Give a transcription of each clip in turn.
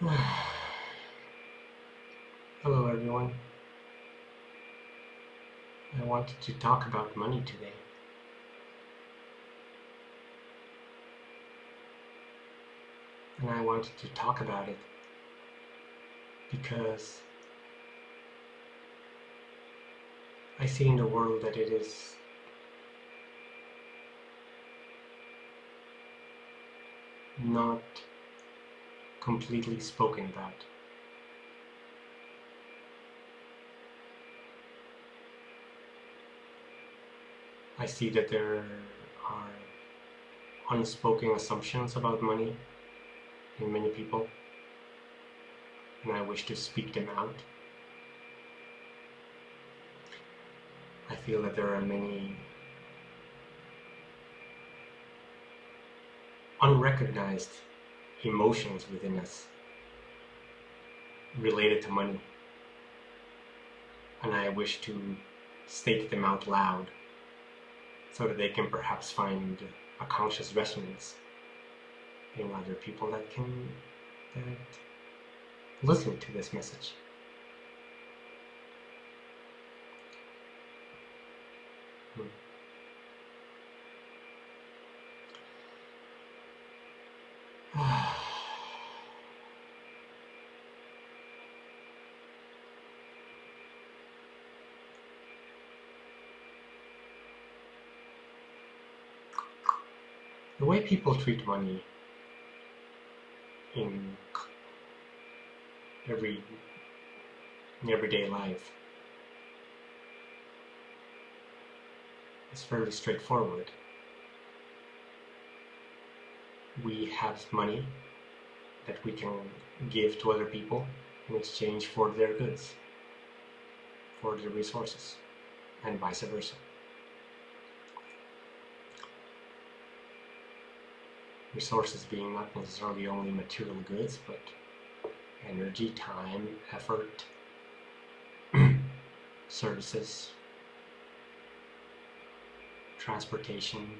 Hello, everyone. I wanted to talk about money today. And I wanted to talk about it because I see in the world that it is not completely spoken about. I see that there are unspoken assumptions about money in many people, and I wish to speak them out. I feel that there are many unrecognized emotions within us related to money. And I wish to state them out loud so that they can perhaps find a conscious resonance in other people that can that listen to this message. Hmm. The way people treat money in every in everyday life is fairly straightforward. We have money that we can give to other people in exchange for their goods, for their resources, and vice versa. Resources being not necessarily only material goods, but energy, time, effort, services, transportation,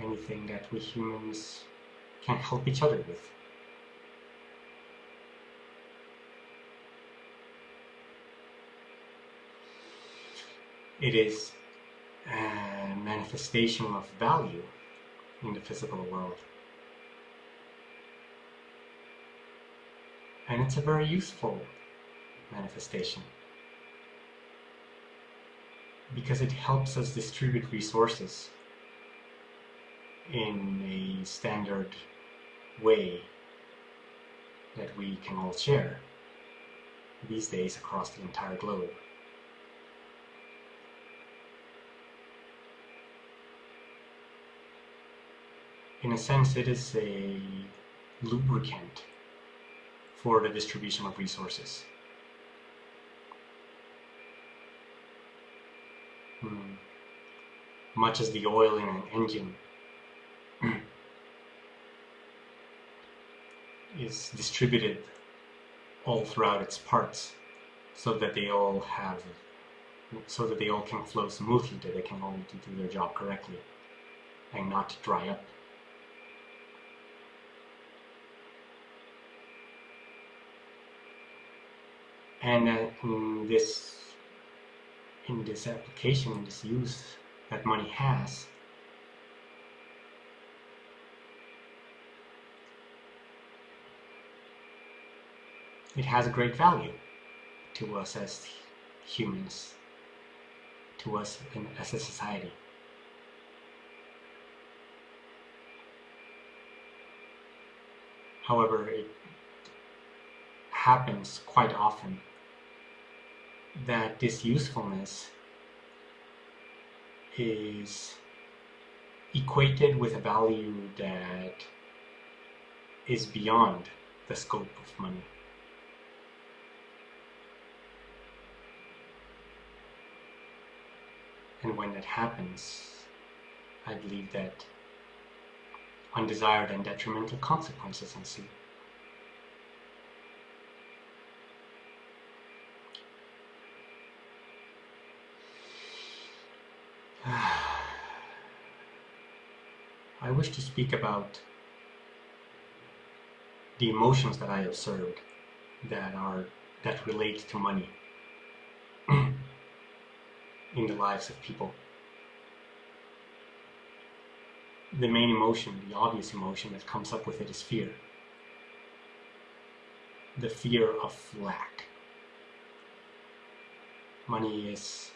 anything that we humans can help each other with. It is a manifestation of value in the physical world. And it's a very useful manifestation because it helps us distribute resources in a standard way that we can all share these days across the entire globe. In a sense, it is a lubricant for the distribution of resources. Hmm. Much as the oil in an engine is distributed all throughout its parts so that they all have so that they all can flow smoothly, that they can all do their job correctly and not dry up. And uh, in this in this application in this use that money has it has a great value to us as humans to us in, as a society. However it happens quite often that this usefulness is equated with a value that is beyond the scope of money. And when that happens, I believe that undesired and detrimental consequences ensue. I wish to speak about the emotions that I observed that are that relate to money in the lives of people. The main emotion, the obvious emotion that comes up with it is fear. The fear of lack. Money is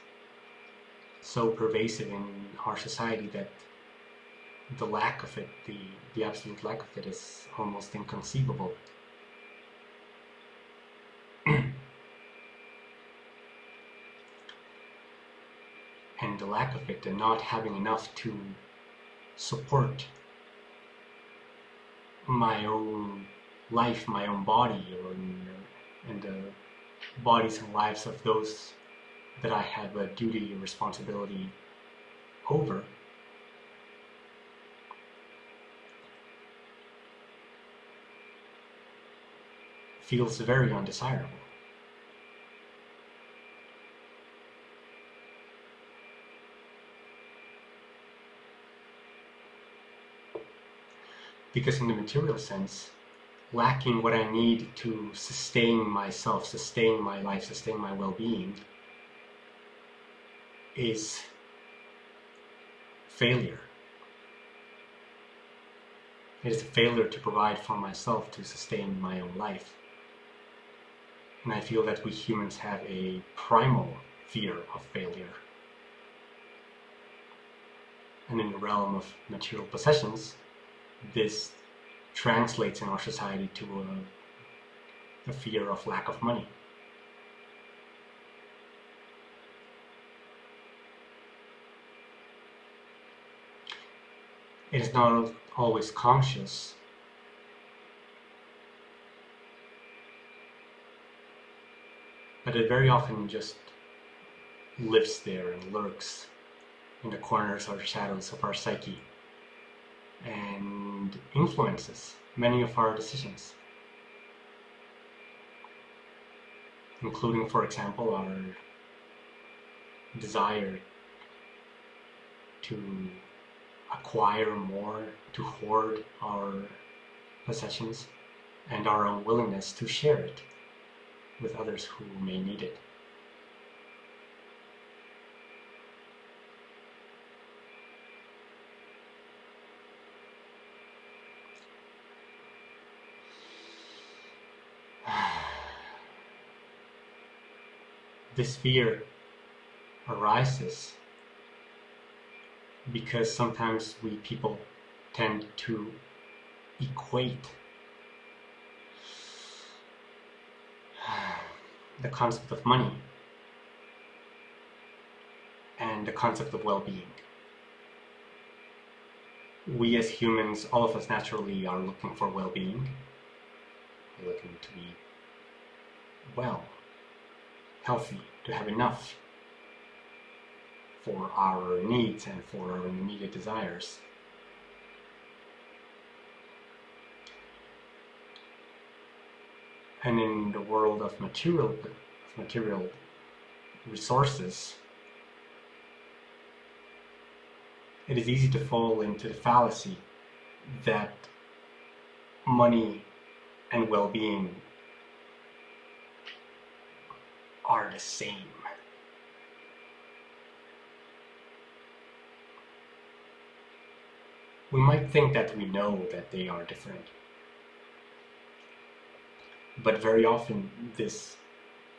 so pervasive in our society that the lack of it, the, the absolute lack of it, is almost inconceivable. and the lack of it, and not having enough to support my own life, my own body, or uh, and the bodies and lives of those that I have a duty and responsibility over. Feels very undesirable. Because in the material sense, lacking what I need to sustain myself, sustain my life, sustain my well-being is failure. It is a failure to provide for myself to sustain my own life. And I feel that we humans have a primal fear of failure. And in the realm of material possessions, this translates in our society to uh, a, a fear of lack of money. it is not always conscious. But it very often just lives there and lurks in the corners or shadows of our psyche and influences many of our decisions. Including, for example, our desire to acquire more, to hoard our possessions, and our unwillingness to share it with others who may need it. this fear arises because sometimes we people tend to equate the concept of money and the concept of well-being. We as humans, all of us naturally are looking for well-being. We're looking to be well, healthy, to have enough for our needs and for our immediate desires. And in the world of material, material resources, it is easy to fall into the fallacy that money and well-being are the same. we might think that we know that they are different. But very often this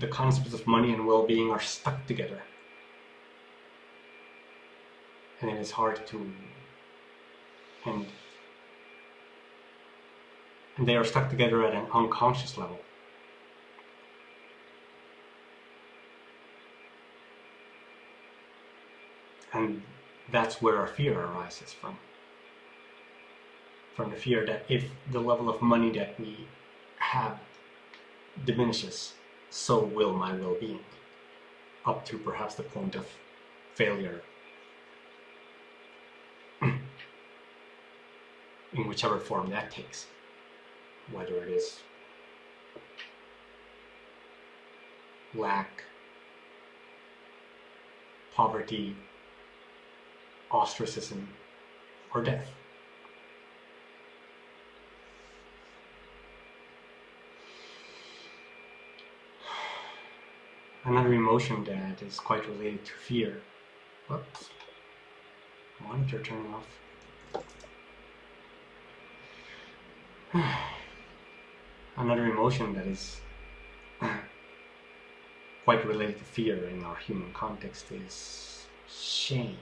the concepts of money and well-being are stuck together. And it is hard to and and they are stuck together at an unconscious level. And that's where our fear arises from. From the fear that if the level of money that we have diminishes, so will my well-being, up to perhaps the point of failure in whichever form that takes, whether it is lack, poverty, ostracism, or death. Another emotion that is quite related to fear. Whoops. Monitor turning off. another emotion that is quite related to fear in our human context is shame.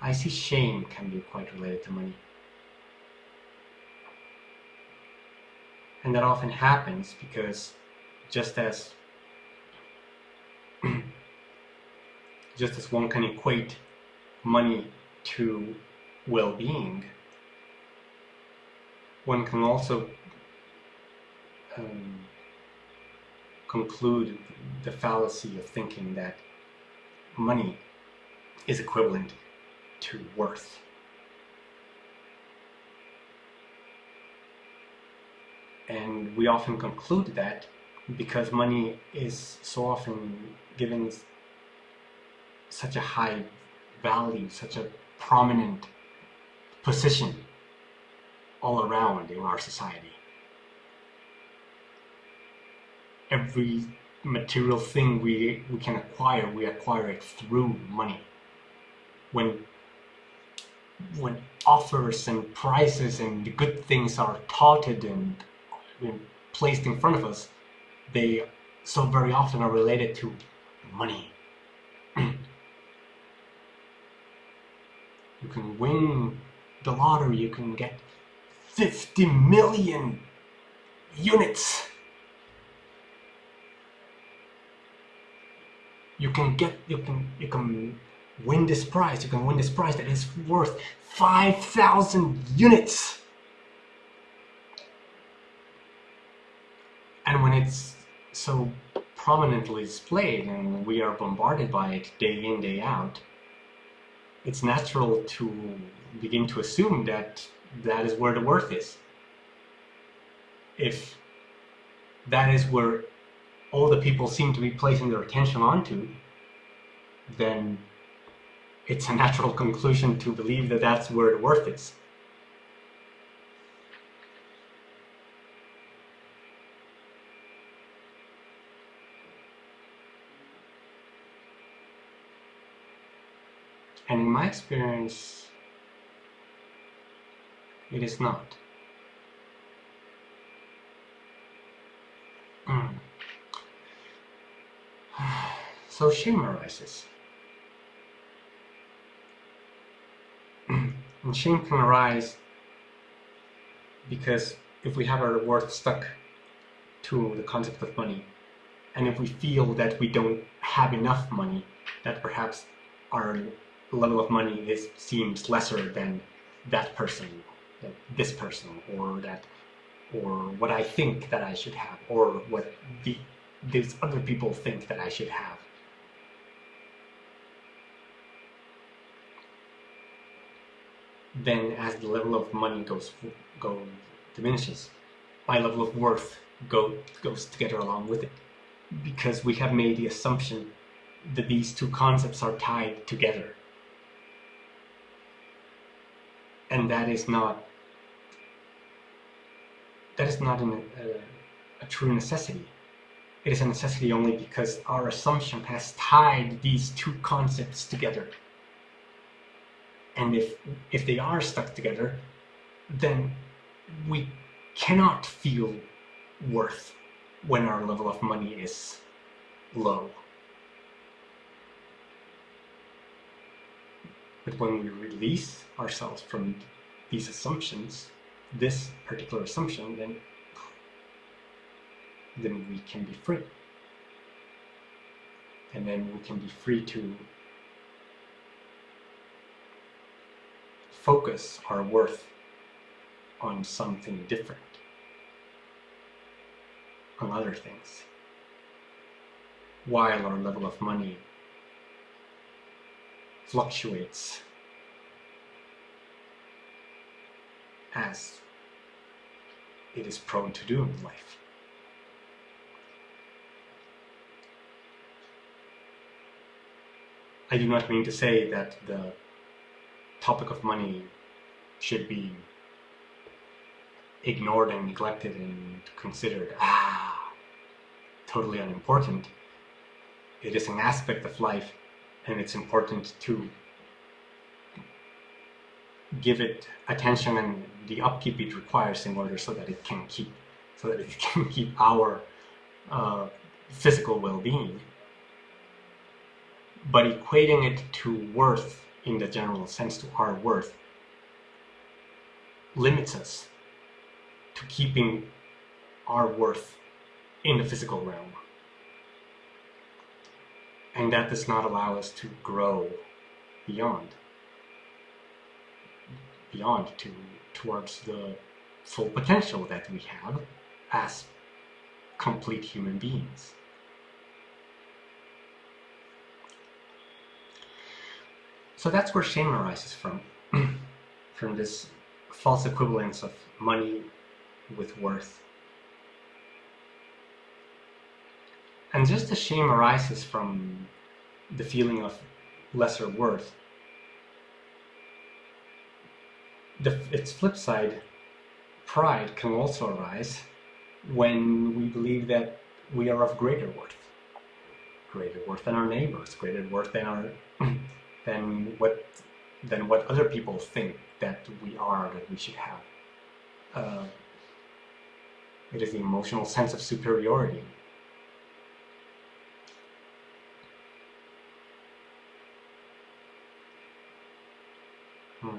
I see shame can be quite related to money. And that often happens because just as just as one can equate money to well-being, one can also um, conclude the fallacy of thinking that money is equivalent to worth. And we often conclude that because money is so often given such a high value, such a prominent position all around in our society. Every material thing we, we can acquire, we acquire it through money. When when offers and prices and the good things are touted and, and placed in front of us, they so very often are related to money. you can win the lottery, you can get 50 million units. You can get, you can, you can win this prize. You can win this prize that is worth 5,000 units. When it's so prominently displayed and we are bombarded by it day in, day out, it's natural to begin to assume that that is where the worth is. If that is where all the people seem to be placing their attention onto, then it's a natural conclusion to believe that that's where the worth is. And in my experience, it is not. Mm. So shame arises. and shame can arise because if we have our worth stuck to the concept of money, and if we feel that we don't have enough money, that perhaps our level of money is seems lesser than that person, that this person, or that, or what I think that I should have, or what the these other people think that I should have. Then, as the level of money goes go diminishes, my level of worth go goes together along with it, because we have made the assumption that these two concepts are tied together and that is not that is not an, uh, a true necessity. It is a necessity only because our assumption has tied these two concepts together. And if if they are stuck together, then we cannot feel worth when our level of money is low. But when we release ourselves from these assumptions, this particular assumption, then, then we can be free. And then we can be free to focus our worth on something different, on other things, while our level of money fluctuates as it is prone to do in life. I do not mean to say that the topic of money should be ignored and neglected and considered, ah, totally unimportant. It is an aspect of life, and it's important to give it attention and the upkeep it requires in order so that it can keep so that it can keep our uh, physical well-being but equating it to worth in the general sense to our worth limits us to keeping our worth in the physical realm and that does not allow us to grow beyond beyond to towards the full potential that we have as complete human beings. So that's where shame arises from, from this false equivalence of money with worth. And just as shame arises from the feeling of lesser worth, the, its flip side, pride, can also arise when we believe that we are of greater worth, greater worth than our neighbors, greater worth than our than what than what other people think that we are, that we should have. Uh, it is the emotional sense of superiority. Hmm.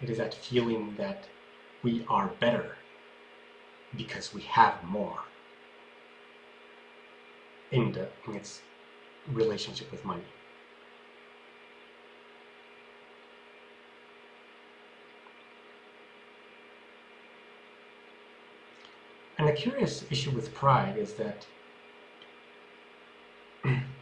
It is that feeling that we are better because we have more in, the, in its relationship with money. And a curious issue with pride is that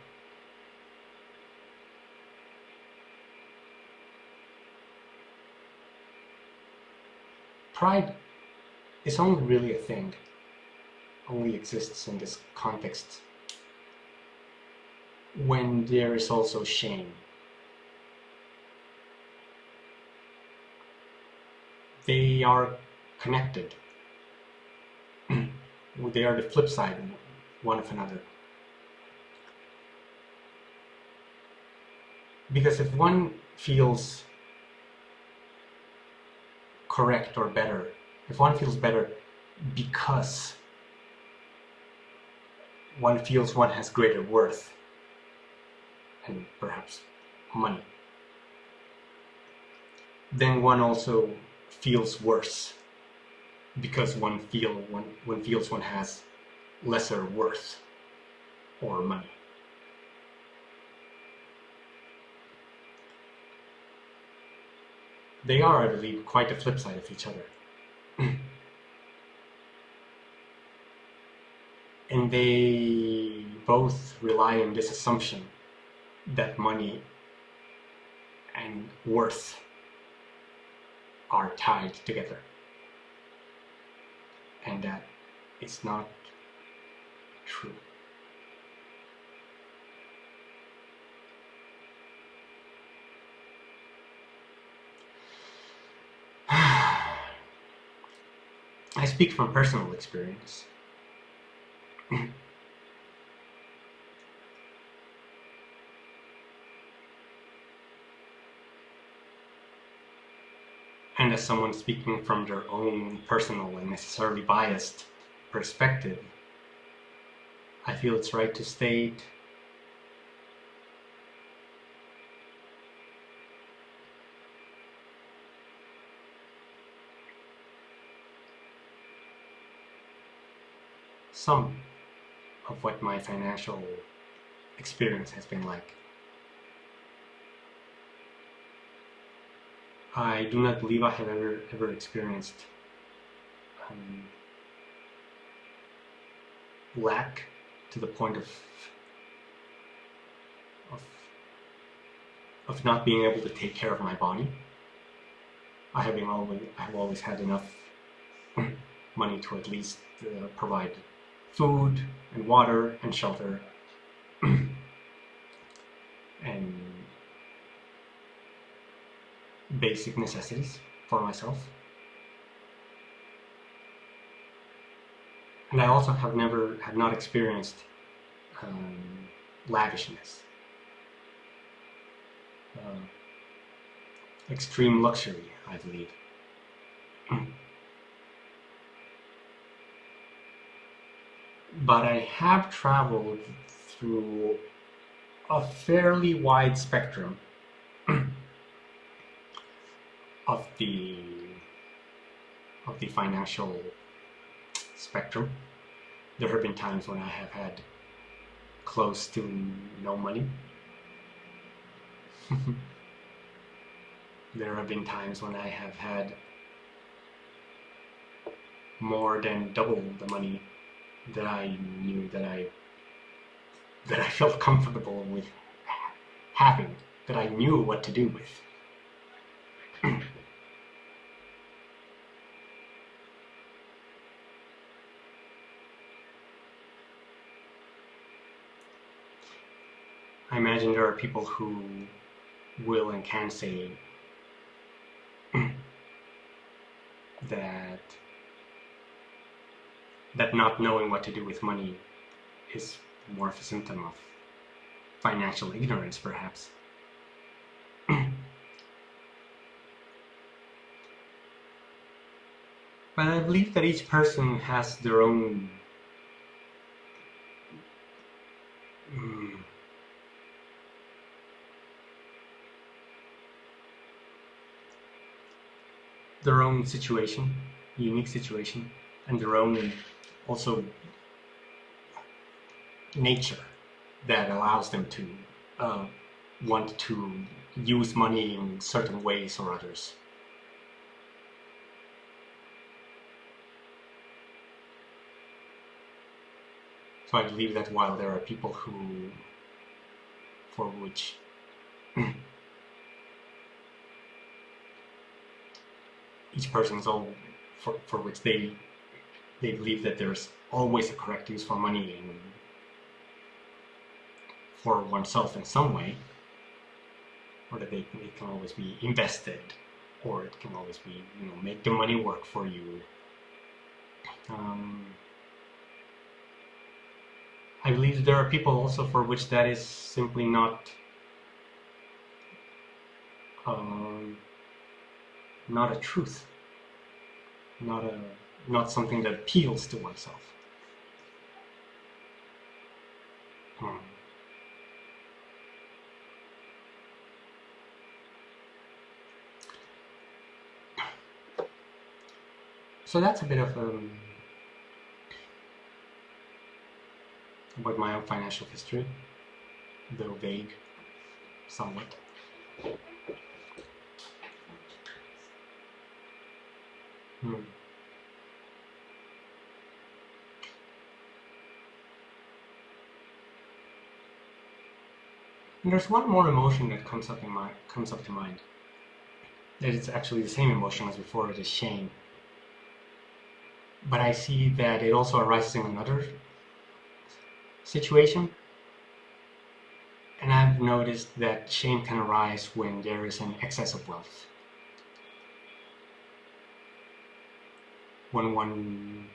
pride is only really a thing, only exists in this context when there is also shame. They are connected. they are the flip side one of another. Because if one feels correct or better, if one feels better because one feels one has greater worth and perhaps money, then one also feels worse because one feel one, one feels one has lesser worth or money. They are, I believe, quite the flip side of each other. and they both rely on this assumption that money and worth are tied together. And that it's not true. I speak from personal experience. and as someone speaking from their own personal and necessarily biased perspective, I feel it's right to state some of what my financial experience has been like. I do not believe I have ever ever experienced um, lack to the point of of of not being able to take care of my body. I have always I have always had enough money to at least uh, provide food and water and shelter and basic necessities for myself. and I also have never have not experienced um, lavishness, uh, extreme luxury, I believe. but I have traveled through a fairly wide spectrum of the of the financial spectrum. There have been times when I have had close to no money. there have been times when I have had more than double the money that I knew that I that I felt comfortable with having, that I knew what to do with. I imagine there are people who will and can say that that not knowing what to do with money is more of a symptom of financial ignorance, perhaps. but I believe that each person has their own mm, their own situation, unique situation, and their own also nature that allows them to uh, want to use money in certain ways or others. So I believe that while there are people who, for which each person's all for, for which they they believe that there's always a correct use for money and for oneself in some way, or that they, it can always be invested, or it can always be, you know, make the money work for you. Um, I believe there are people also for which that is simply not um, not a truth, not a not something that appeals to oneself. Hmm. So that's a bit of um, about my own financial history, though vague, somewhat. Hmm. And there's one more emotion that comes up in my comes up to mind. That it's actually the same emotion as before. It is shame. But I see that it also arises in another situation. And I've noticed that shame can arise when there is an excess of wealth. When one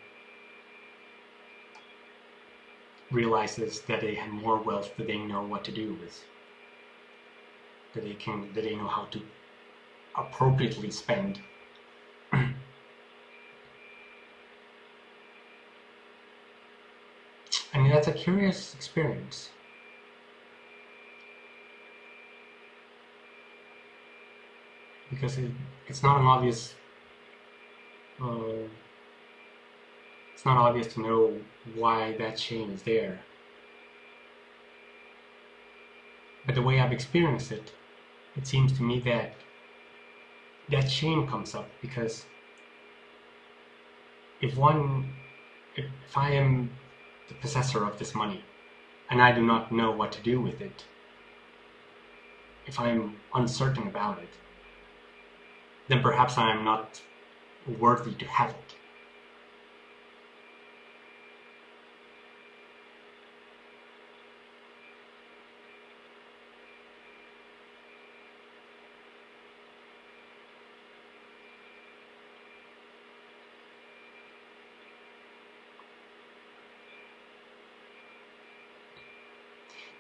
realizes that they have more wealth than they know what to do with that they can that they know how to appropriately spend. I mean that's a curious experience. Because it, it's not an obvious uh, it's not obvious to know why that chain is there. But the way I've experienced it, it seems to me that that shame comes up because if one if, I am the possessor of this money and I do not know what to do with it, if I am uncertain about it, then perhaps I am not worthy to have it.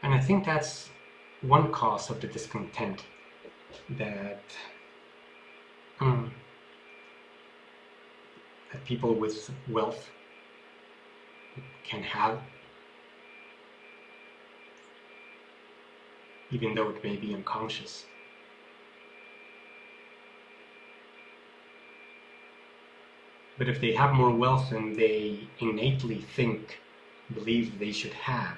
And I think that's one cause of the discontent that um, that people with wealth can have, even though it may be unconscious. But if they have more wealth than they innately think, believe they should have,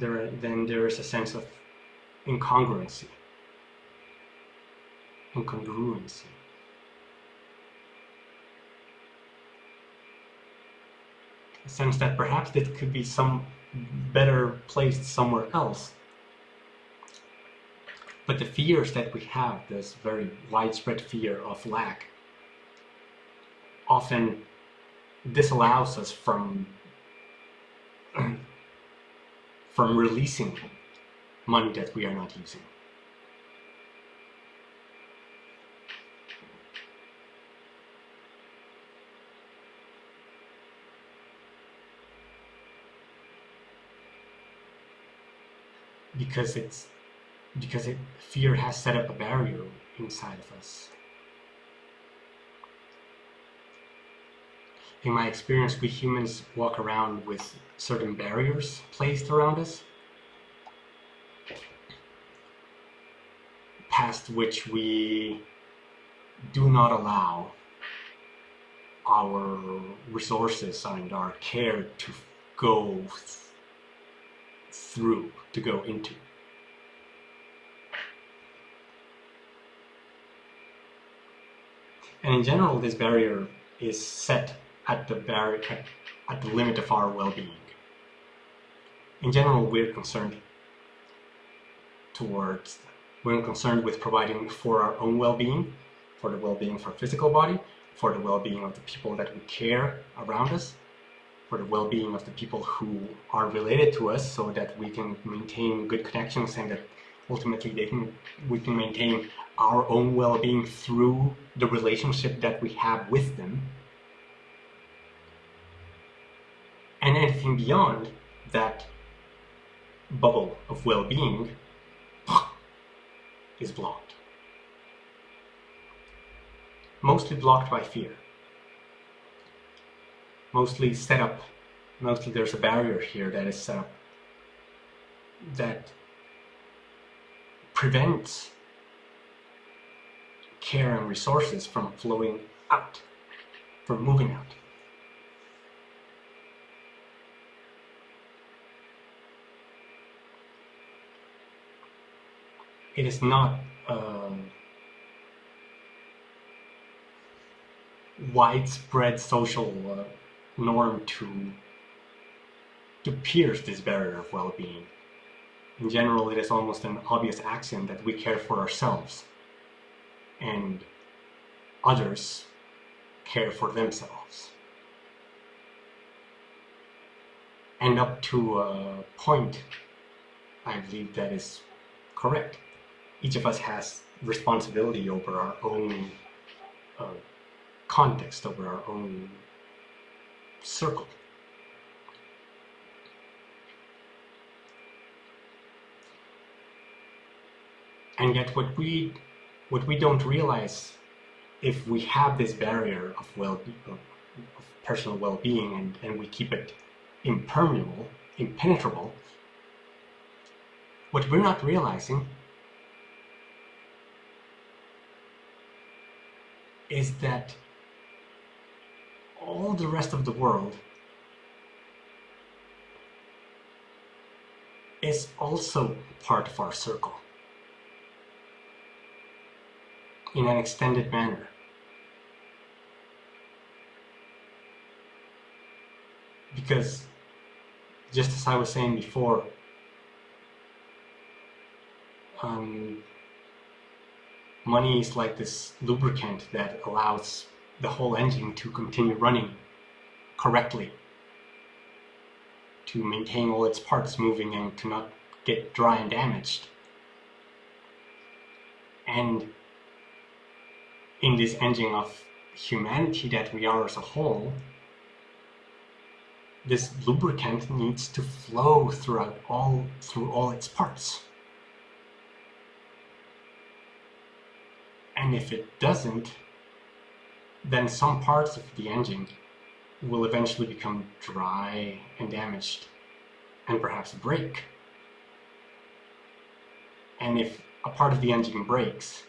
there, then there is a sense of incongruency, incongruency. A sense that perhaps it could be some better placed somewhere else. But the fears that we have, this very widespread fear of lack, often disallows us from from releasing money that we are not using. Because it's because it, fear has set up a barrier inside of us. In my experience, we humans walk around with certain barriers placed around us past which we do not allow our resources and our care to go through, to go into. And in general, this barrier is set at the barrier, at, at the limit of our well-being. In general, we're concerned towards we're concerned with providing for our own well-being, for the well-being of our physical body, for the well-being of the people that we care around us, for the well-being of the people who are related to us so that we can maintain good connections and that ultimately they can, we can maintain our own well-being through the relationship that we have with them. And anything beyond that bubble of well-being is blocked. Mostly blocked by fear. Mostly set up, mostly there's a barrier here that is set up that prevents care and resources from flowing out, from moving out. It is not um, widespread social uh, norm to to pierce this barrier of well-being. In general, it is almost an obvious axiom that we care for ourselves and others care for themselves. And up to a point, I believe that is correct each of us has responsibility over our own uh, context, over our own circle. And yet what we what we don't realize if we have this barrier of well of personal well-being and, and we keep it impermeable, impenetrable, what we're not realizing is that all the rest of the world is also part of our circle in an extended manner. Because just as I was saying before, um, money is like this lubricant that allows the whole engine to continue running correctly, to maintain all its parts moving and to not get dry and damaged. And in this engine of humanity that we are as a whole, this lubricant needs to flow throughout all through all its parts. And if it doesn't, then some parts of the engine will eventually become dry and damaged and perhaps break. And if a part of the engine breaks,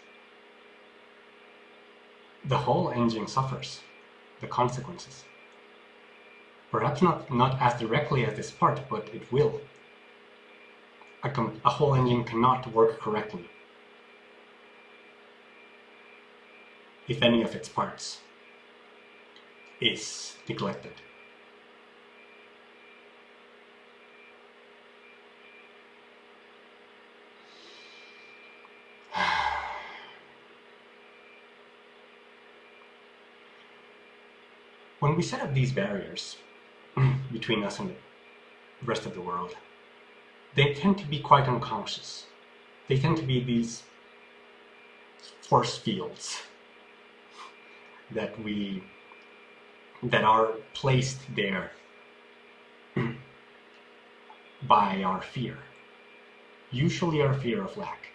the whole engine suffers the consequences. Perhaps not, not as directly as this part, but it will. A, a whole engine cannot work correctly if any of its parts is neglected. When we set up these barriers between us and the rest of the world, they tend to be quite unconscious. They tend to be these force fields that we that are placed there hmm. by our fear. Usually our fear of lack.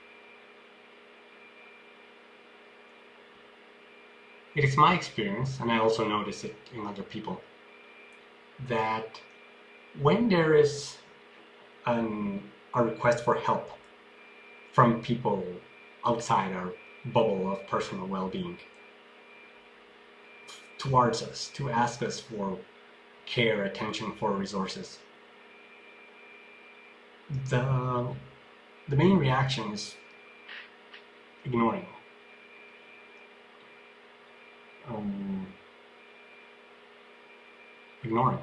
It is my experience, and I also notice it in other people, that when there is an, a request for help from people outside our bubble of personal well-being towards us to ask us for care, attention, for resources, the, the main reaction is ignoring. Um, ignoring,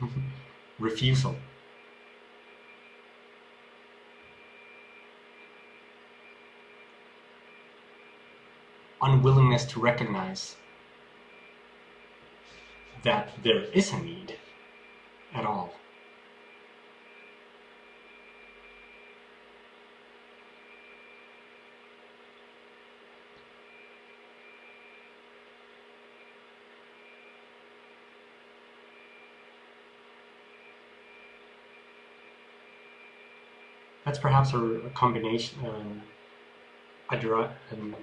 refusal. Unwillingness to recognize that there is a need at all. That's perhaps a, combination, um, a, um,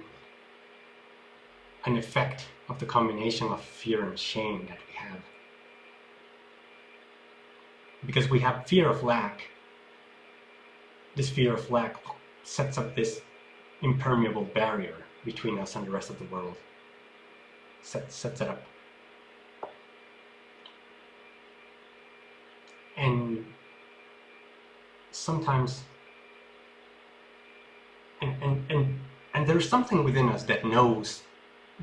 an effect of the combination of fear and shame that we have. Because we have fear of lack, this fear of lack sets up this impermeable barrier between us and the rest of the world. Set, sets it up. And sometimes and, and, and, and there's something within us that knows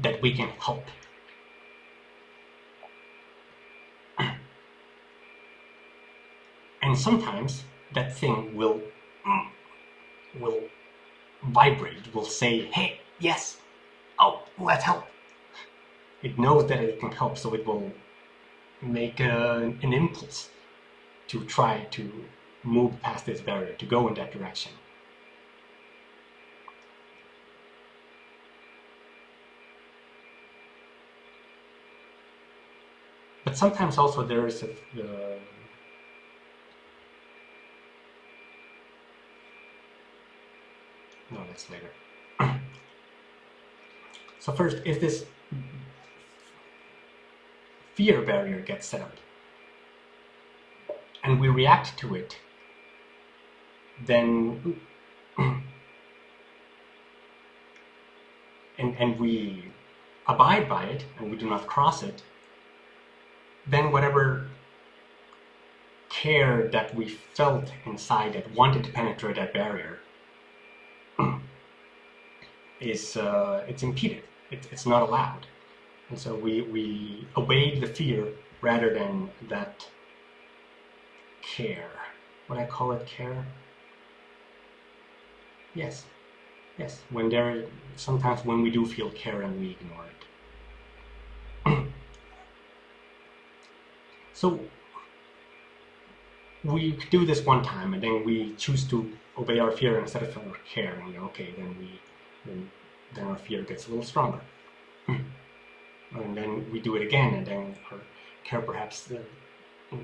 that we can help. And sometimes that thing will will vibrate, will say, hey, yes, oh, let's help. It knows that it can help, so it will make a, an impulse to try to move past this barrier, to go in that direction. But sometimes also there is a, uh, no, that's later. so first, if this fear barrier gets set up and we react to it, then and, and we abide by it and we do not cross it, then whatever care that we felt inside that wanted to penetrate that barrier is uh, it's impeded. It, it's not allowed, and so we we obeyed the fear rather than that care. What I call it care? Yes, yes. When there, sometimes when we do feel care and we ignore it. So we do this one time and then we choose to obey our fear instead of our care. And okay then we then, then our fear gets a little stronger. And then we do it again, and then our care perhaps uh,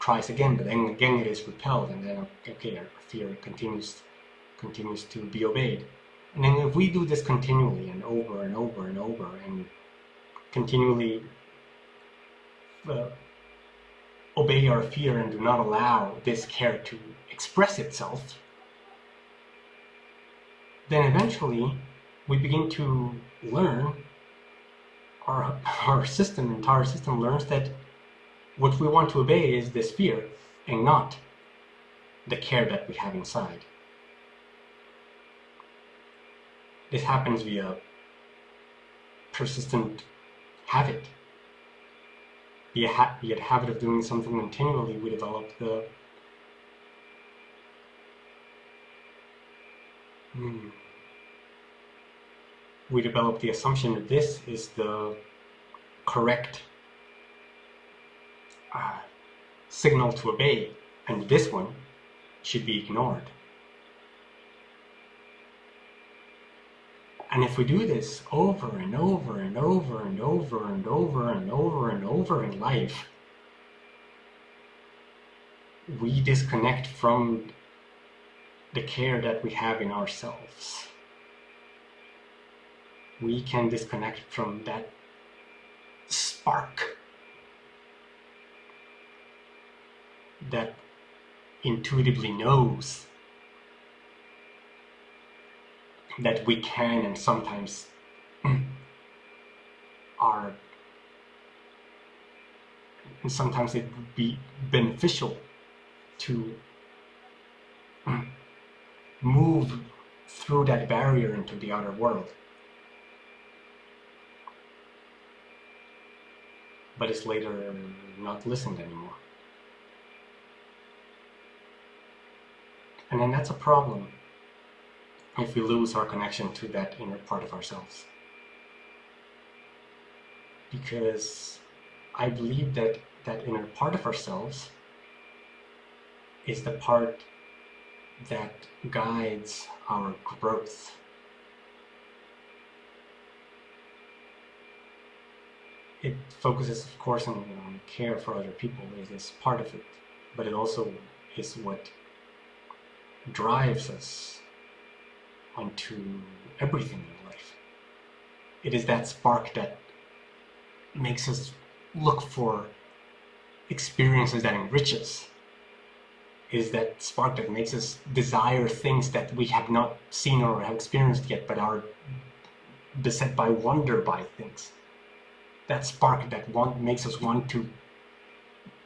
tries again, but then again it is repelled, and then okay, our fear continues continues to be obeyed. And then if we do this continually and over and over and over and continually uh, obey our fear and do not allow this care to express itself, then eventually we begin to learn, our, our system, entire system learns that what we want to obey is this fear and not the care that we have inside. This happens via persistent habit. Via, ha- via habit of doing something continually, we develop the hmm, we develop the assumption that this is the correct uh, signal to obey, and this one should be ignored. And if we do this over and over and over and over and over and over and over in life, we disconnect from the care that we have in ourselves. We can disconnect from that spark that intuitively knows that we can and sometimes are and sometimes it would be beneficial to move through that barrier into the outer world. But it's later not listened anymore. And then that's a problem if we lose our connection to that inner part of ourselves. Because I believe that that inner part of ourselves is the part that guides our growth. It focuses, of course, on, on care for other people. It is part of it, but it also is what drives us onto everything in life. It is that spark that makes us look for experiences that enrich us. It is that spark that makes us desire things that we have not seen or have experienced yet, but are beset by wonder by things. That spark that want, makes us want to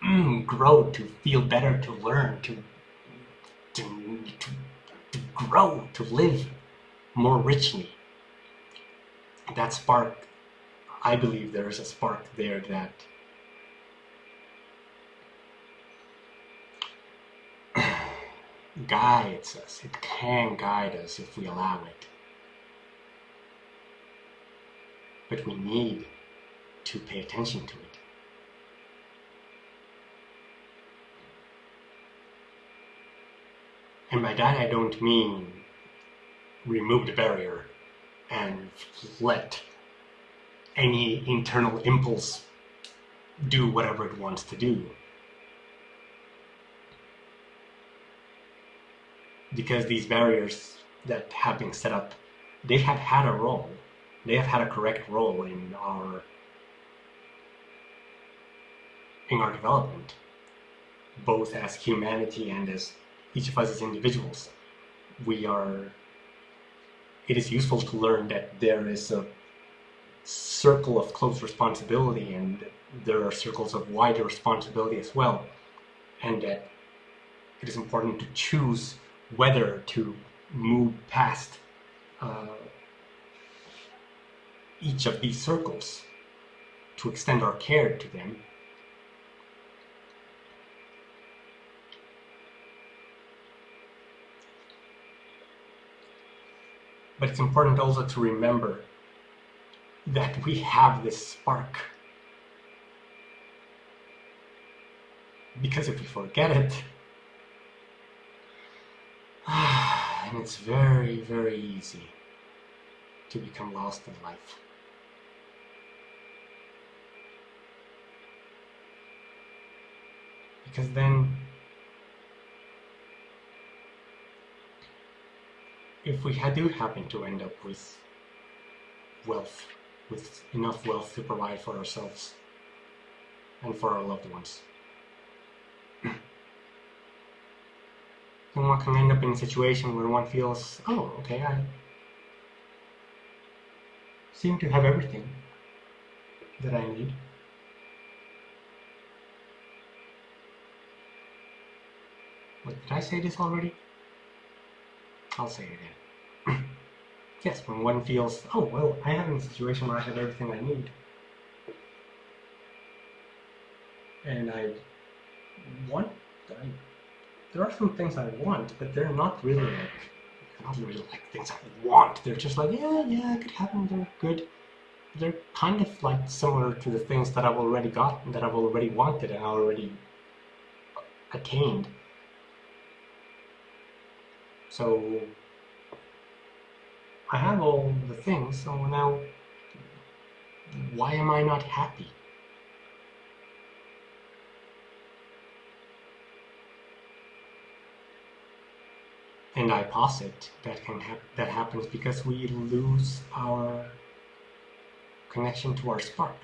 mm, grow, to feel better, to learn, to, to, to, to grow, to live more richly. That spark, I believe there is a spark there that guides us. It can guide us if we allow it. But we need to pay attention to it. And by that I don't mean remove the barrier and let any internal impulse do whatever it wants to do. Because these barriers that have been set up, they have had a role. They have had a correct role in our in our development, both as humanity and as each of us as individuals. We are it is useful to learn that there is a circle of close responsibility and there are circles of wider responsibility as well, and that it is important to choose whether to move past uh, each of these circles to extend our care to them But it's important also to remember that we have this spark. Because if we forget it, and it's very, very easy to become lost in life. Because then if we do happen to end up with wealth, with enough wealth to provide for ourselves and for our loved ones, then one can end up in a situation where one feels, oh, okay, I seem to have everything that I need. Wait, did I say this already? I'll say it again. yes, when one feels, oh, well, I am in a situation where I have everything I need. And I want, I, there are some things I want, but they're not really like, not really like things I want. They're just like, yeah, yeah, I could them, they're good. They're kind of like similar to the things that I've already gotten, that I've already wanted and already attained. So I have all the things, so now why am I not happy? And I posit that can hap- that happens because we lose our connection to our spark.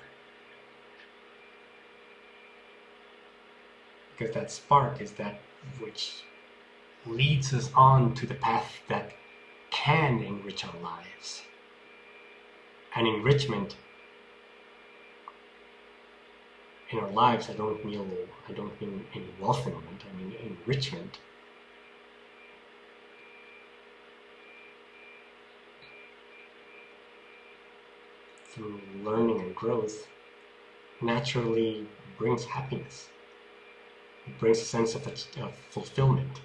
Because that spark is that which leads us on to the path that can enrich our lives. And enrichment in our lives, I don't mean I don't mean in wealthment, I mean enrichment. Through learning and growth naturally brings happiness. It brings a sense of, of fulfillment.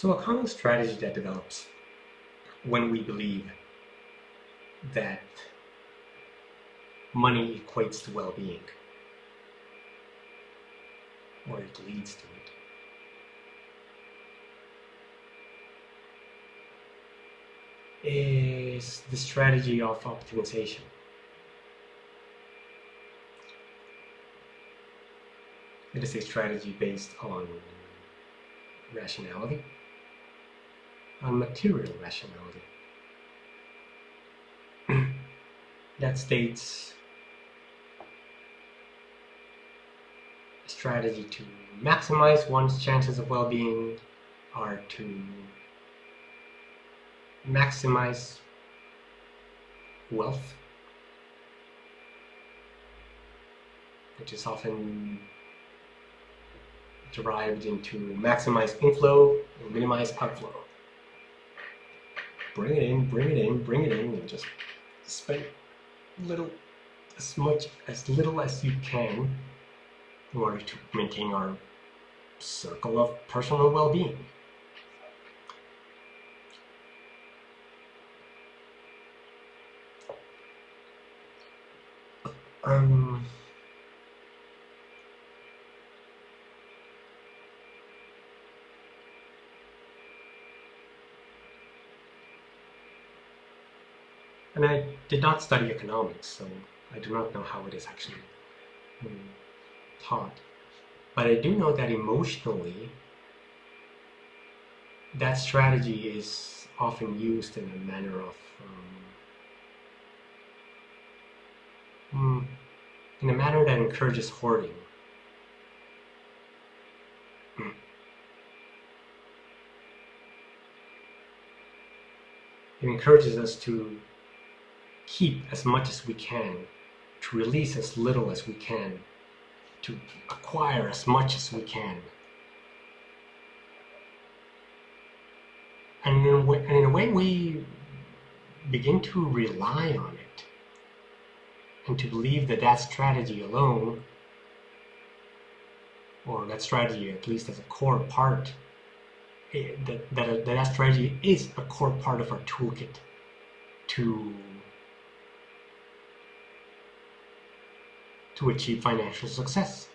So, a common strategy that develops when we believe that money equates to well being, or it leads to it, is the strategy of optimization. It is a strategy based on rationality on material rationality. that states a strategy to maximize one's chances of well-being are to maximize wealth, which is often derived into maximize inflow and minimize outflow bring it in, bring it in, bring it in, and just spend little, as much, as little as you can in order to maintain our circle of personal well-being. Um, And I did not study economics, so I do not know how it is actually um, taught. But I do know that emotionally, that strategy is often used in a manner of, um, in a manner that encourages hoarding. It encourages us to keep as much as we can, to release as little as we can, to acquire as much as we can. And in a way, in a way we begin to rely on it and to believe that that strategy alone, or that strategy at least as a core part, eh, that, that, that strategy is a core part of our toolkit to to achieve financial success.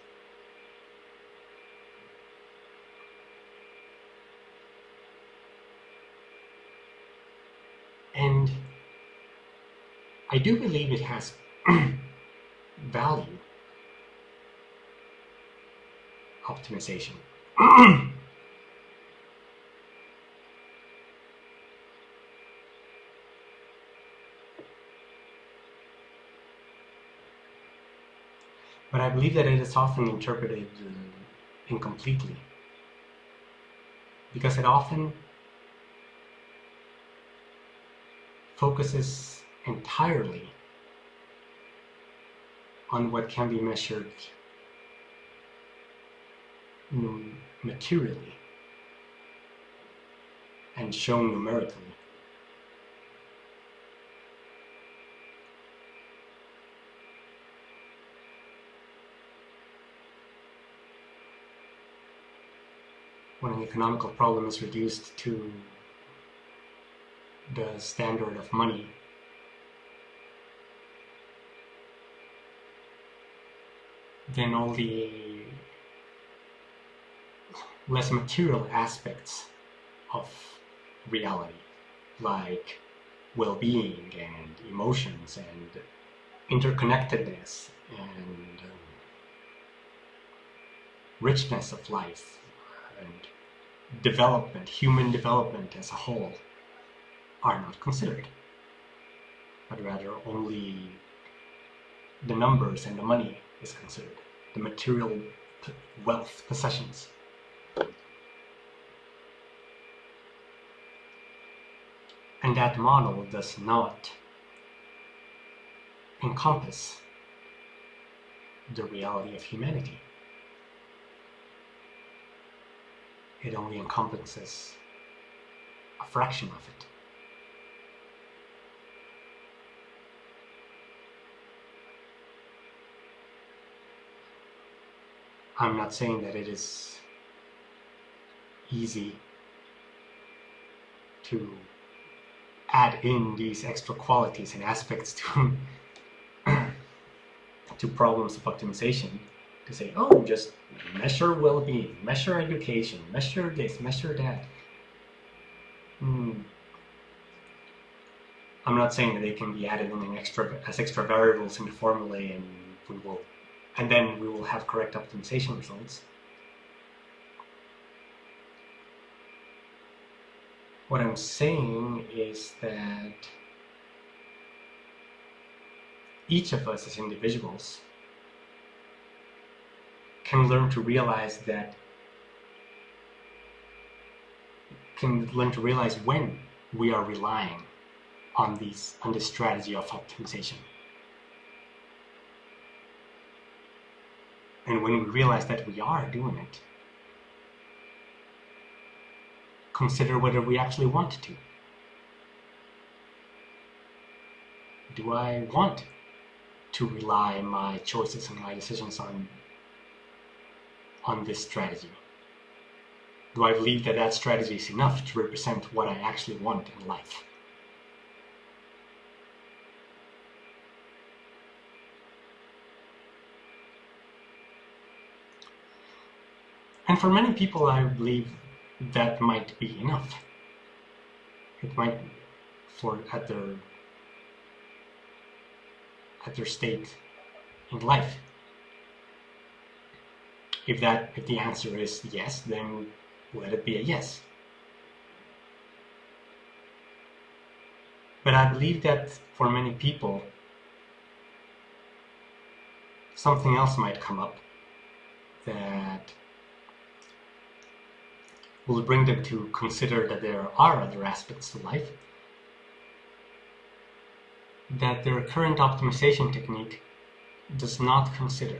And I do believe it has value optimization. believe that it is often interpreted uh, incompletely because it often focuses entirely on what can be measured materially and shown numerically. When an economical problem is reduced to the standard of money. Then all the less material aspects of reality, like well-being and emotions and interconnectedness and um, richness of life and development, human development as a whole, are not considered, but rather only the numbers and the money is considered, the material wealth, possessions. And that model does not encompass the reality of humanity. It only encompasses a fraction of it. I'm not saying that it is easy to add in these extra qualities and aspects to to problems of optimization to say oh just measure well-being measure education measure this measure that hmm. I'm not saying that they can be added in extra as extra variables in the formula and we will and then we will have correct optimization results. What I'm saying is that each of us as individuals can learn to realize that can learn to realize when we are relying on these on this strategy of optimization. And when we realize that we are doing it, consider whether we actually want to. Do I want to rely my choices and my decisions on, on this strategy? Do I believe that that strategy is enough to represent what I actually want in life? And for many people, I believe that might be enough. It might, for at their at their state in life. If that if the answer is yes, then let it be a yes. But I believe that for many people, something else might come up that will bring them to consider that there are other aspects to life, that their current optimization technique does not consider.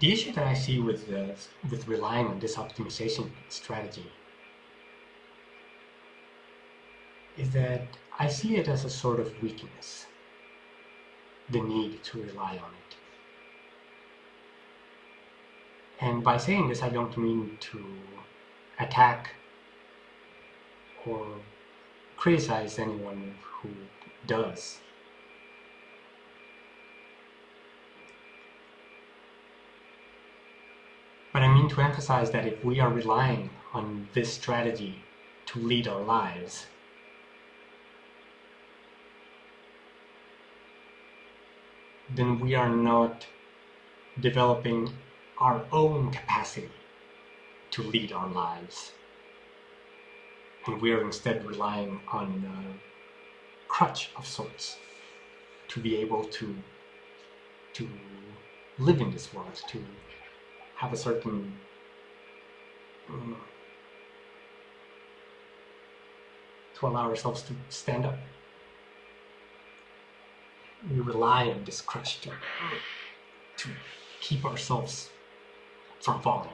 The issue that I see with uh, with relying on this optimization strategy is that I see it as a sort of weakness, the need to rely on it. And by saying this, I don't mean to attack or criticize anyone who does. Mean to emphasize that if we are relying on this strategy to lead our lives, then we are not developing our own capacity to lead our lives. And we are instead relying on a crutch of sorts to be able to to live in this world, to have a certain um, to allow ourselves to stand up. We rely on this crutch to, to keep ourselves from falling.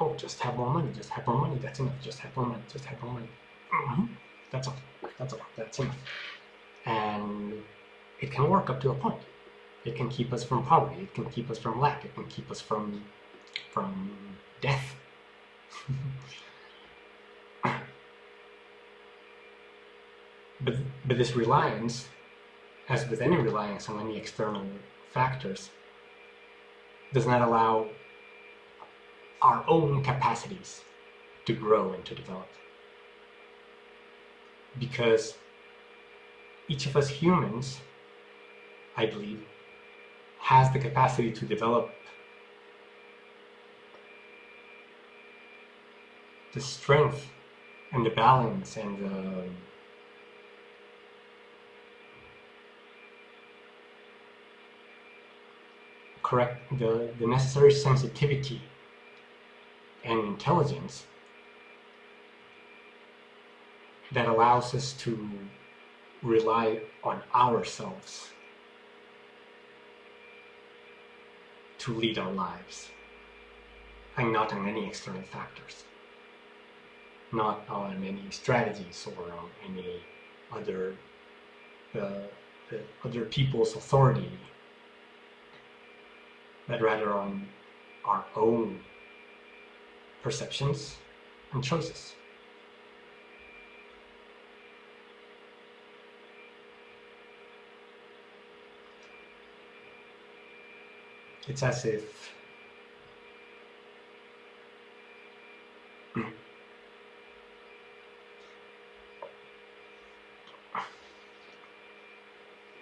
Oh, just have more money, just have more money, that's enough, just have more money, just have more money. Mm-hmm. That's all, that's all, that's enough. And it can work up to a point. It can keep us from poverty. It can keep us from lack. It can keep us from from death. but but this reliance, as with any reliance on any external factors, does not allow our own capacities to grow and to develop. Because each of us humans, I believe, has the capacity to develop the strength and the balance and the correct the, the necessary sensitivity and intelligence that allows us to rely on ourselves to lead our lives and not on any external factors, not on any strategies or on any other uh, other people's authority, but rather on our own perceptions and choices. It's as if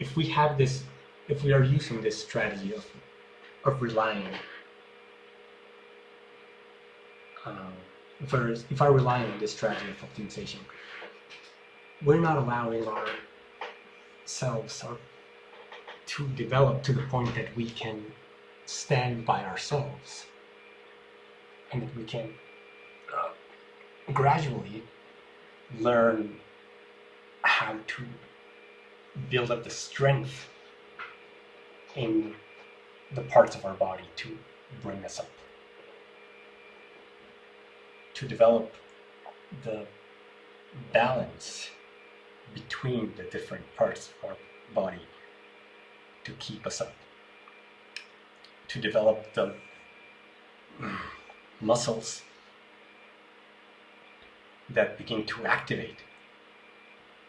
if we have this, if we are using this strategy of, of relying, uh, if, I, if I rely on this strategy of optimization, we're not allowing ourselves or to develop to the point that we can stand by ourselves. And that we can uh, gradually learn how to build up the strength in the parts of our body to bring us up. To develop the balance between the different parts of our body to keep us up to develop the muscles that begin to activate,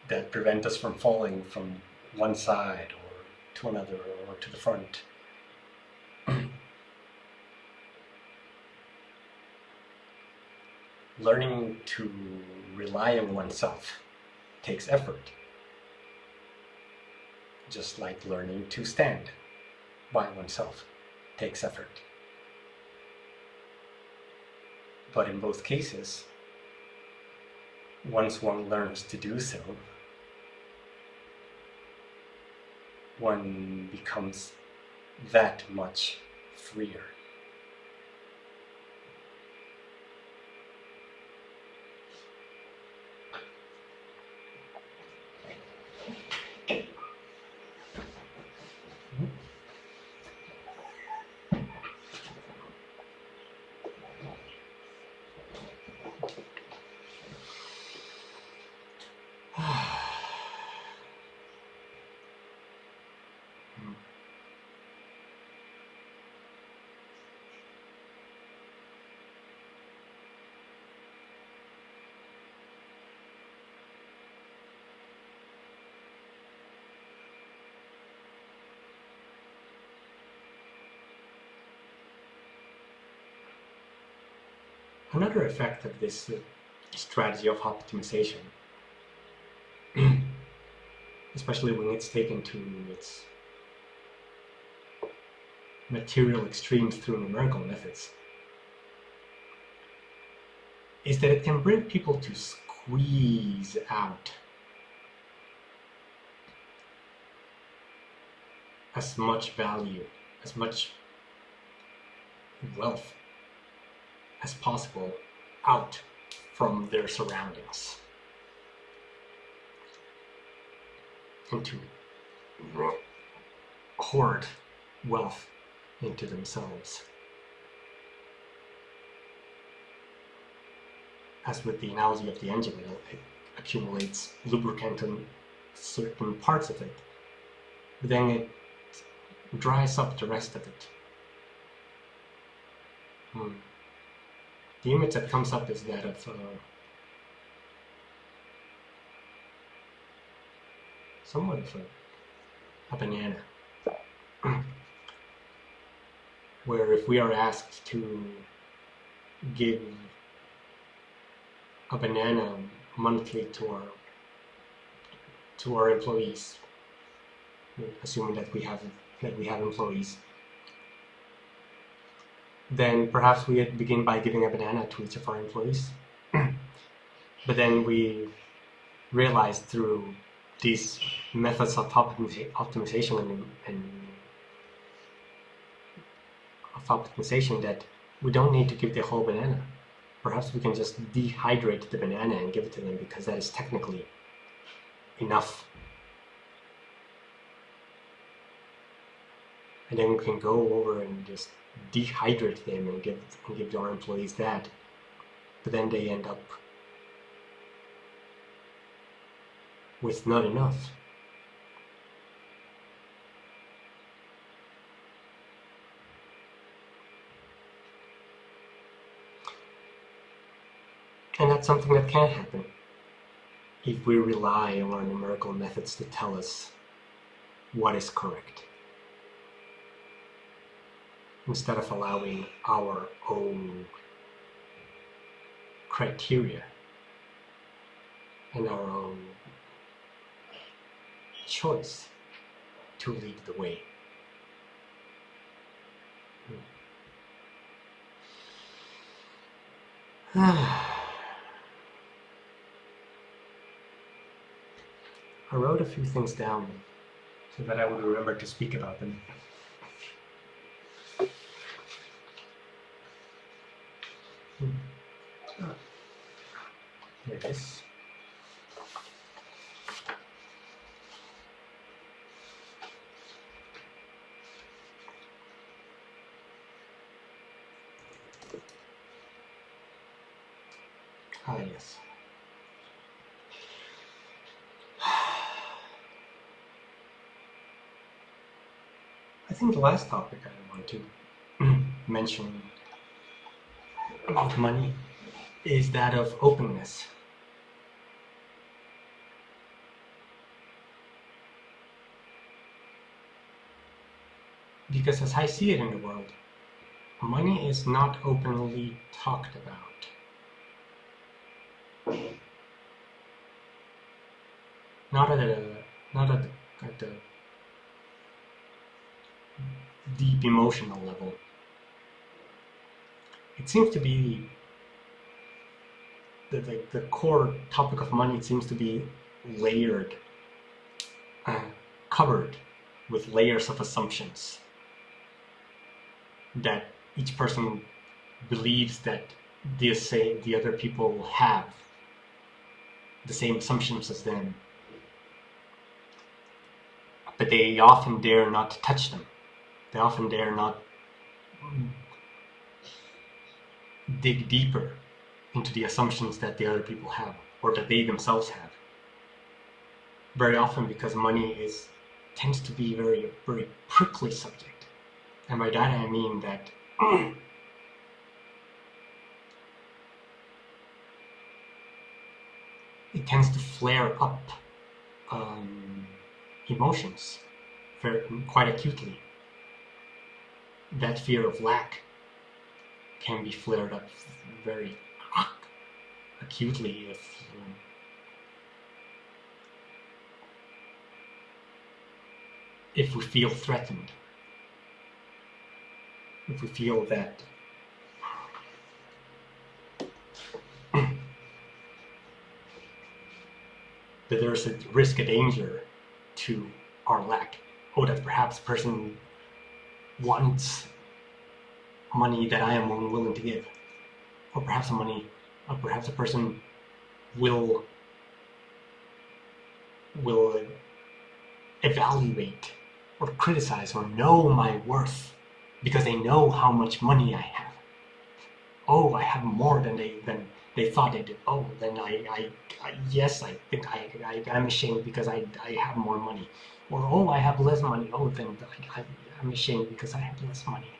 that prevent us from falling from one side or to another or to the front. Learning to rely on oneself takes effort, just like learning to stand by oneself takes effort. But in both cases, once one learns to do so, one becomes that much freer. Another effect of this uh, strategy of optimization, especially when it's taken to its material extremes through numerical methods, is that it can bring people to squeeze out as much value, as much wealth as possible out from their surroundings and to hoard wealth into themselves. As with the analogy of the engine, it accumulates lubricant in certain parts of it, but then it dries up the rest of it. Hmm. The image that comes up is that of uh, somewhat of a, a banana. Where if we are asked to give a banana monthly to our to our employees, assuming that we have that we have employees, then perhaps we begin by giving a banana to each of our employees. but then we realize through these methods of optimization and, and of optimization that we don't need to give the whole banana. Perhaps we can just dehydrate the banana and give it to them because that is technically enough. And then we can go over and just dehydrate them and give and give our employees that, but then they end up with not enough. And that's something that can happen if we rely on numerical methods to tell us what is correct instead of allowing our own criteria and our own choice to lead the way. I wrote a few things down so that I would remember to speak about them. Yes. Ah, yes. I think the last topic I want to mention about money is that of openness. Because as I see it in the world, money is not openly talked about. Not at a, not at, at the deep emotional level. It seems to be the, the, the core topic of money seems to be layered, uh, covered with layers of assumptions that each person believes that the same the other people have the same assumptions as them. But they often dare not to touch them. They often dare not dig deeper into the assumptions that the other people have or that they themselves have very often because money is tends to be very very prickly subject and by that I mean that it tends to flare up um, emotions very, quite acutely. That fear of lack can be flared up very acutely if um, if we feel threatened, if we feel that that there's a risk, a danger to our lack, or that perhaps a person wants money that I am willing to give, or perhaps a money, or perhaps a person will will evaluate or criticize or know my worth because they know how much money I have. Oh, I have more than they than they thought they did. Oh, then I, I, I yes, I think I, I I'm ashamed because I, I have more money. Or oh, I have less money. Oh, then I, I, I'm ashamed because I have less money.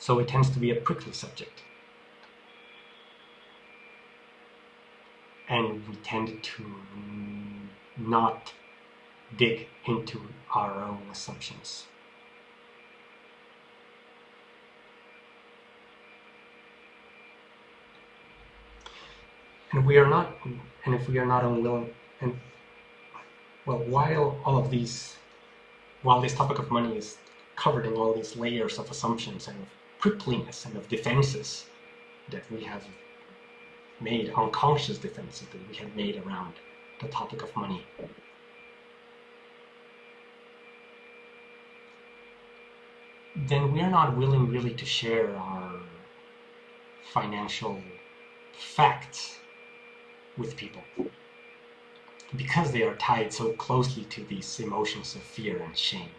So it tends to be a prickly subject. and we tend to not dig into our own assumptions. And we are not, and if we are not unwilling, and well, while all of these, while this topic of money is covered in all these layers of assumptions and of prickliness and of defenses that we have made, unconscious defenses that we have made around the topic of money. Then we are not willing really to share our financial facts with people because they are tied so closely to these emotions of fear and shame.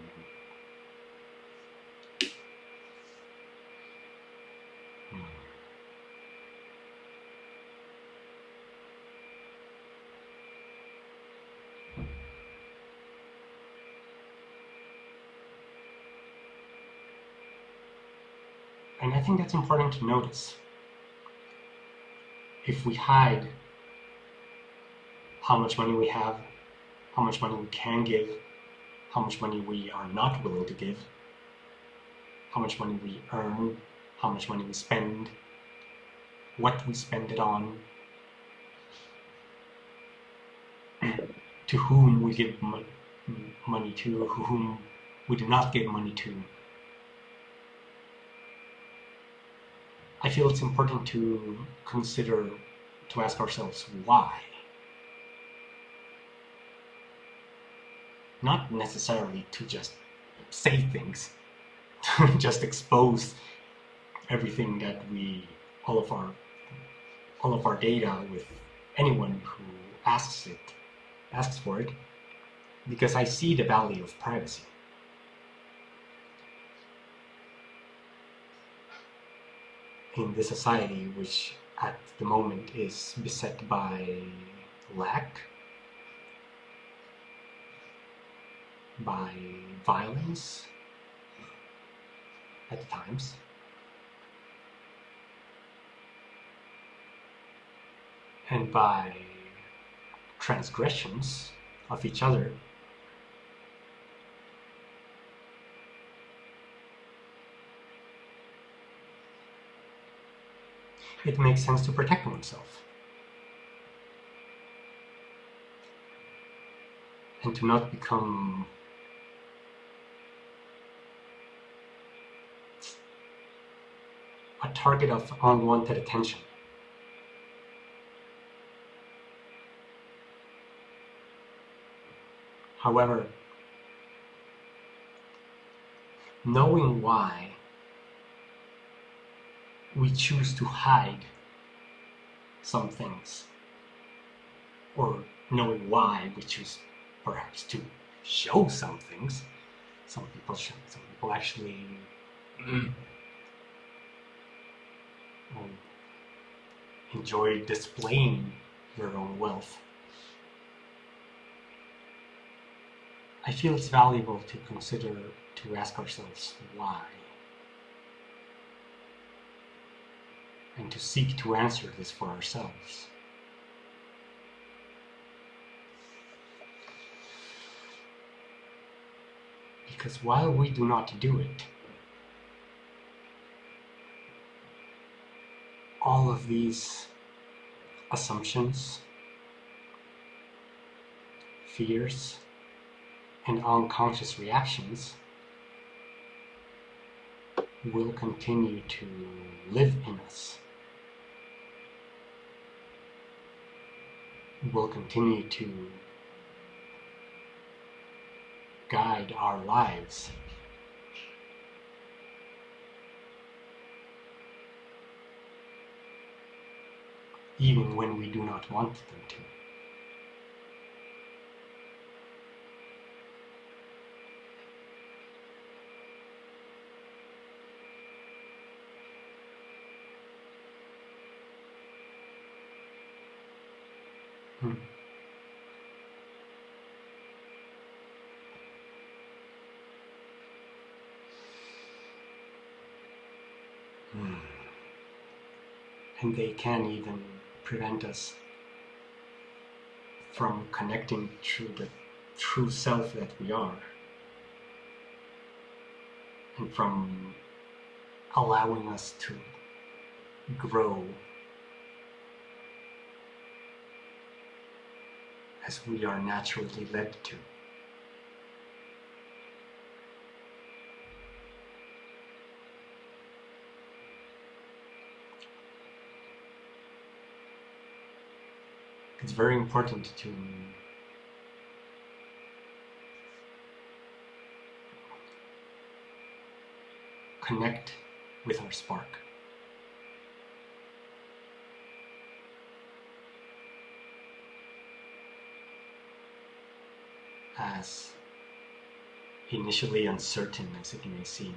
And I think that's important to notice. If we hide how much money we have, how much money we can give, how much money we are not willing to give, how much money we earn, how much money we spend, what we spend it on, to whom we give money to, whom we do not give money to, I feel it's important to consider, to ask ourselves why. Not necessarily to just say things, to just expose everything that we, all of our, all of our data with anyone who asks it, asks for it, because I see the value of privacy. In the society which at the moment is beset by lack, by violence at times, and by transgressions of each other it makes sense to protect oneself. And to not become a target of unwanted attention. However, knowing why we choose to hide some things or knowing why we choose perhaps to show some things. Some people show, some people actually mm, enjoy displaying their own wealth. I feel it's valuable to consider to ask ourselves why and to seek to answer this for ourselves. Because while we do not do it, all of these assumptions, fears, and unconscious reactions will continue to live in us. Will continue to guide our lives. Even when we do not want them to. Hmm. Hmm. And they can even prevent us from connecting to the true self that we are. And from allowing us to grow as we are naturally led to. It's very important to connect with our spark. as initially uncertain as it may seem.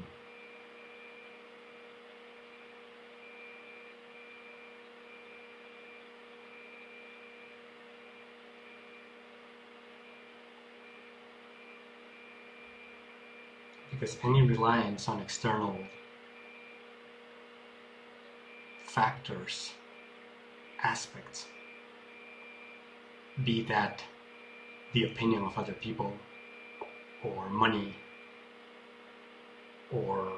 Because any reliance on external factors, aspects, be that the opinion of other people or money or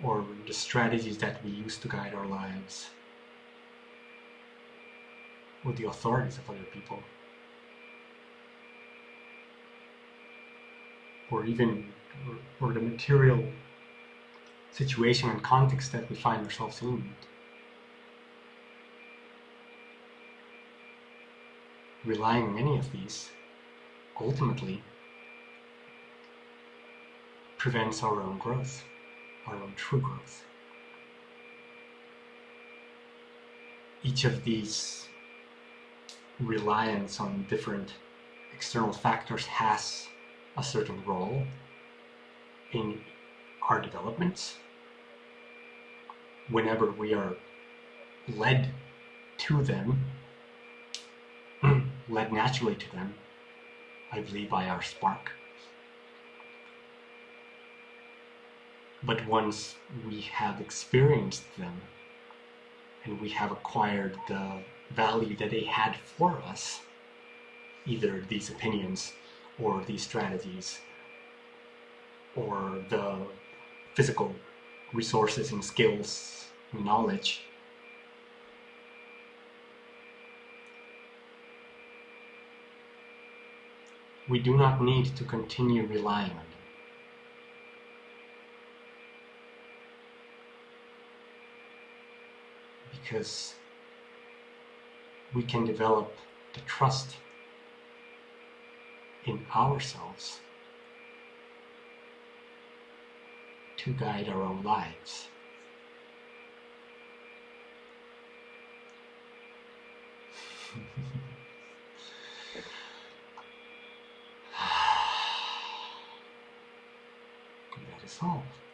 or the strategies that we use to guide our lives or the authorities of other people or even or, or the material situation and context that we find ourselves in relying on any of these ultimately prevents our own growth, our own true growth. Each of these reliance on different external factors has a certain role in our developments. Whenever we are led to them led naturally to them, I believe, by our spark. But once we have experienced them and we have acquired the value that they had for us, either these opinions or these strategies or the physical resources and skills and knowledge we do not need to continue relying on them. Because we can develop the trust in ourselves to guide our own lives. solved.